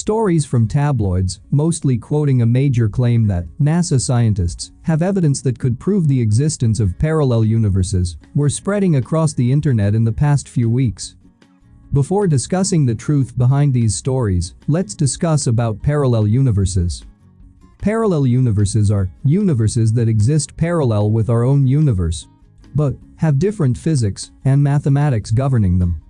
Stories from tabloids, mostly quoting a major claim that NASA scientists have evidence that could prove the existence of parallel universes, were spreading across the internet in the past few weeks. Before discussing the truth behind these stories, let's discuss about parallel universes. Parallel universes are universes that exist parallel with our own universe, but have different physics and mathematics governing them.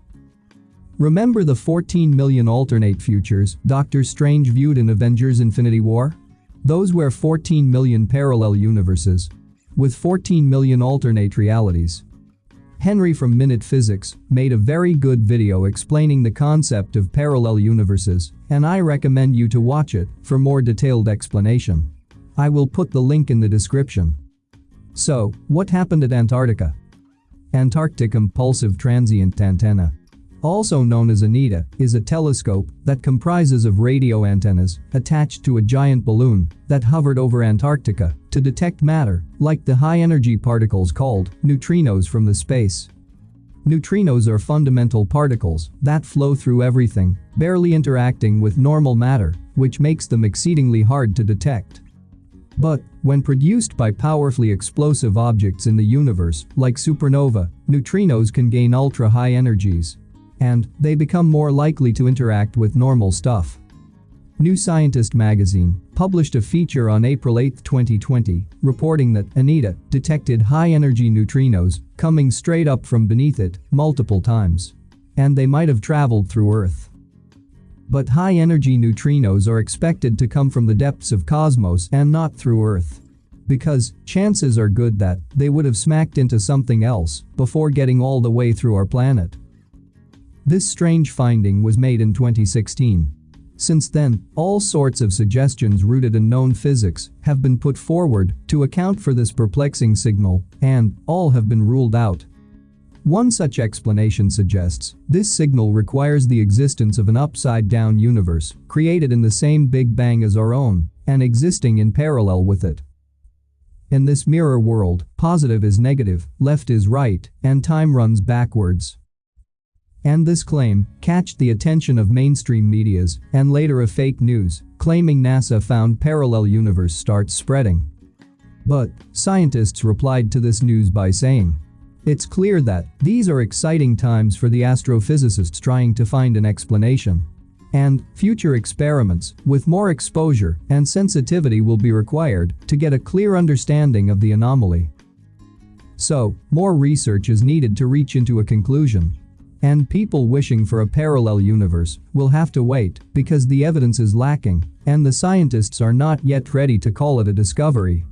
Remember the 14 million alternate futures Doctor Strange viewed in Avengers Infinity War? Those were 14 million parallel universes. With 14 million alternate realities. Henry from Minute Physics made a very good video explaining the concept of parallel universes, and I recommend you to watch it for more detailed explanation. I will put the link in the description. So, what happened at Antarctica? Antarctic Impulsive Transient Antenna also known as ANITA, is a telescope that comprises of radio antennas attached to a giant balloon that hovered over Antarctica to detect matter, like the high-energy particles called neutrinos from the space. Neutrinos are fundamental particles that flow through everything, barely interacting with normal matter, which makes them exceedingly hard to detect. But, when produced by powerfully explosive objects in the universe, like supernova, neutrinos can gain ultra-high energies and they become more likely to interact with normal stuff. New Scientist magazine published a feature on April 8, 2020, reporting that ANITA detected high-energy neutrinos coming straight up from beneath it multiple times. And they might have traveled through Earth. But high-energy neutrinos are expected to come from the depths of cosmos and not through Earth. Because chances are good that they would have smacked into something else before getting all the way through our planet. This strange finding was made in 2016. Since then, all sorts of suggestions rooted in known physics have been put forward to account for this perplexing signal, and all have been ruled out. One such explanation suggests this signal requires the existence of an upside-down universe created in the same Big Bang as our own and existing in parallel with it. In this mirror world, positive is negative, left is right, and time runs backwards. And this claim catched the attention of mainstream medias and later of fake news, claiming NASA found parallel universe starts spreading. But scientists replied to this news by saying, it's clear that these are exciting times for the astrophysicists trying to find an explanation. And future experiments with more exposure and sensitivity will be required to get a clear understanding of the anomaly. So, more research is needed to reach into a conclusion. And people wishing for a parallel universe will have to wait because the evidence is lacking and the scientists are not yet ready to call it a discovery.